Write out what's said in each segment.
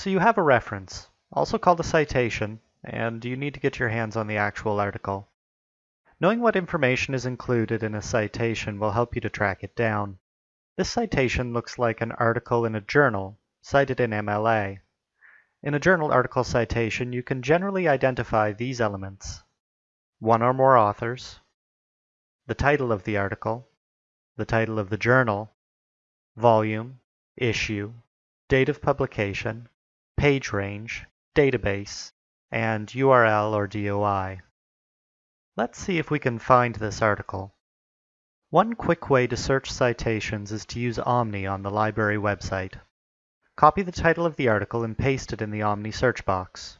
So you have a reference, also called a citation, and you need to get your hands on the actual article. Knowing what information is included in a citation will help you to track it down. This citation looks like an article in a journal, cited in MLA. In a journal article citation, you can generally identify these elements. One or more authors, the title of the article, the title of the journal, volume, issue, date of publication, page range, database, and URL or DOI. Let's see if we can find this article. One quick way to search citations is to use Omni on the library website. Copy the title of the article and paste it in the Omni search box.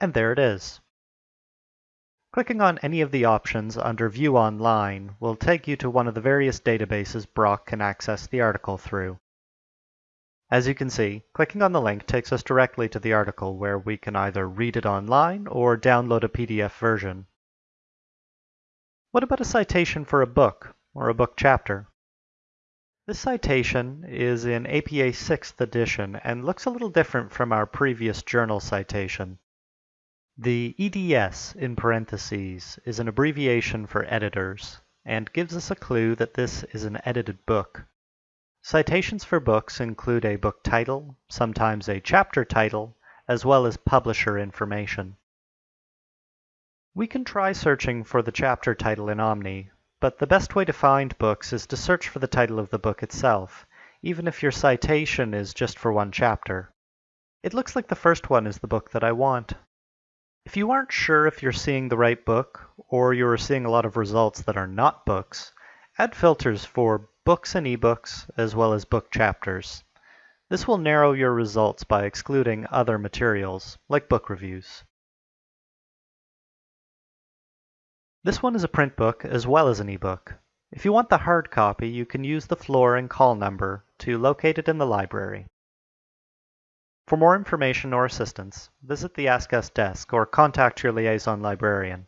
And there it is. Clicking on any of the options under View Online will take you to one of the various databases Brock can access the article through. As you can see, clicking on the link takes us directly to the article where we can either read it online or download a PDF version. What about a citation for a book or a book chapter? This citation is in APA 6th edition and looks a little different from our previous journal citation. The EDS in parentheses is an abbreviation for editors and gives us a clue that this is an edited book. Citations for books include a book title, sometimes a chapter title, as well as publisher information. We can try searching for the chapter title in Omni, but the best way to find books is to search for the title of the book itself, even if your citation is just for one chapter. It looks like the first one is the book that I want. If you aren't sure if you're seeing the right book, or you are seeing a lot of results that are not books, add filters for books and ebooks, as well as book chapters. This will narrow your results by excluding other materials, like book reviews. This one is a print book as well as an ebook. If you want the hard copy, you can use the floor and call number to locate it in the library. For more information or assistance, visit the Ask Us desk or contact your liaison librarian.